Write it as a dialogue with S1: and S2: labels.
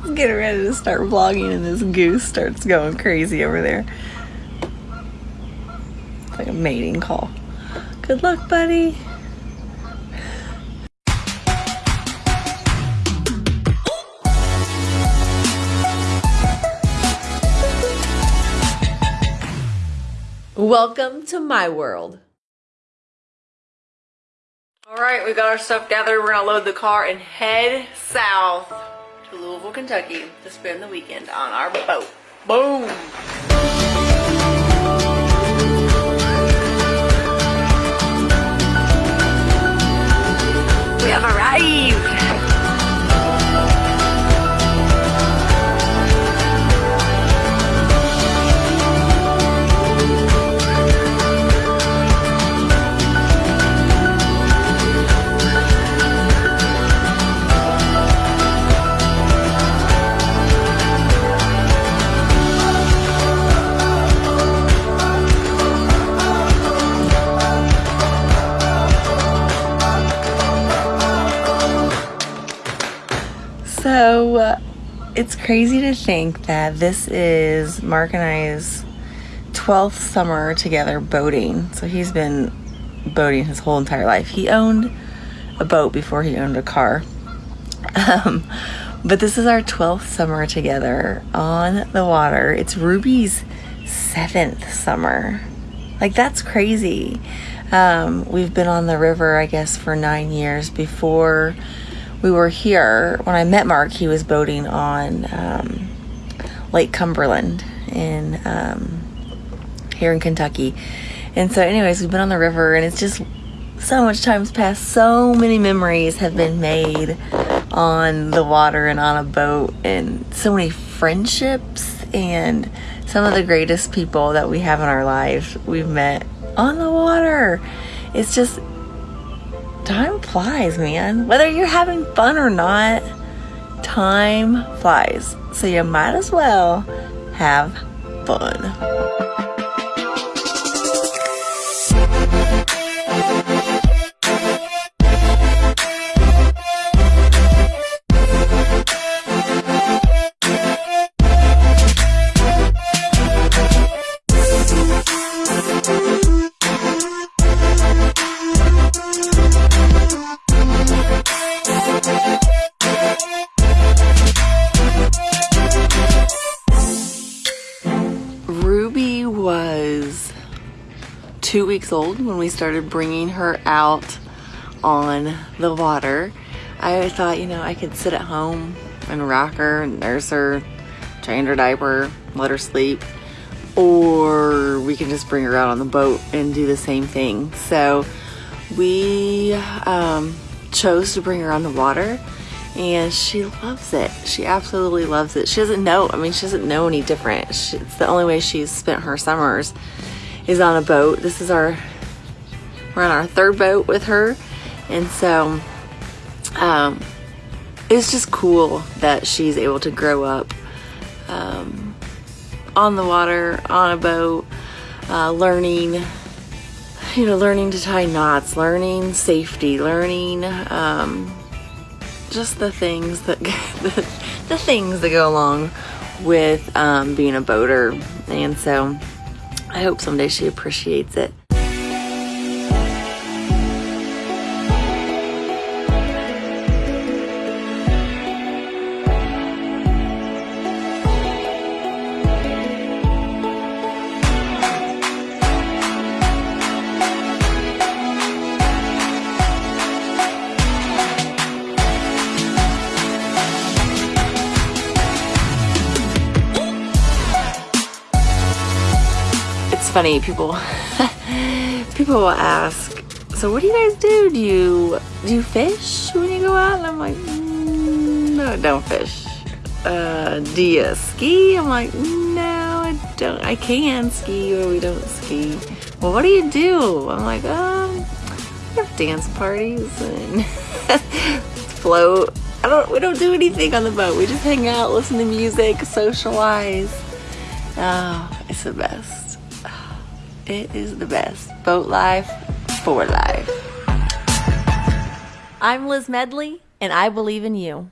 S1: getting ready to start vlogging and this goose starts going crazy over there. It's like a mating call. Good luck, buddy. Welcome to my world. All right, we got our stuff gathered. We're gonna load the car and head south to Louisville, Kentucky to spend the weekend on our boat. Boom! So uh, it's crazy to think that this is Mark and I's 12th summer together boating. So he's been boating his whole entire life. He owned a boat before he owned a car. Um, but this is our 12th summer together on the water. It's Ruby's seventh summer. Like, that's crazy. Um, we've been on the river, I guess, for nine years before we were here, when I met Mark, he was boating on um, Lake Cumberland in um, here in Kentucky. And so, anyways, we've been on the river, and it's just so much time's passed. So many memories have been made on the water and on a boat, and so many friendships and some of the greatest people that we have in our lives we've met on the water. It's just time flies, man. Whether you're having fun or not, time flies. So you might as well have fun. Two weeks old when we started bringing her out on the water. I thought, you know, I could sit at home and rock her, and nurse her, change her diaper, let her sleep, or we can just bring her out on the boat and do the same thing. So we um, chose to bring her on the water and she loves it. She absolutely loves it. She doesn't know, I mean, she doesn't know any different. She, it's the only way she's spent her summers is on a boat. This is our, we're on our third boat with her. And so, um, it's just cool that she's able to grow up, um, on the water, on a boat, uh, learning, you know, learning to tie knots, learning safety, learning, um, just the things that, the, the things that go along with, um, being a boater. And so, I hope someday she appreciates it. Funny people people will ask so what do you guys do? Do you do you fish when you go out? And i'm like mm, no don't fish. Uh, do you ski? I'm like no i don't i can ski but we don't ski. Well what do you do? I'm like um we have dance parties and float. I don't we don't do anything on the boat. We just hang out listen to music socialize. Oh it's the best it is the best. Boat life for life. I'm Liz Medley, and I believe in you.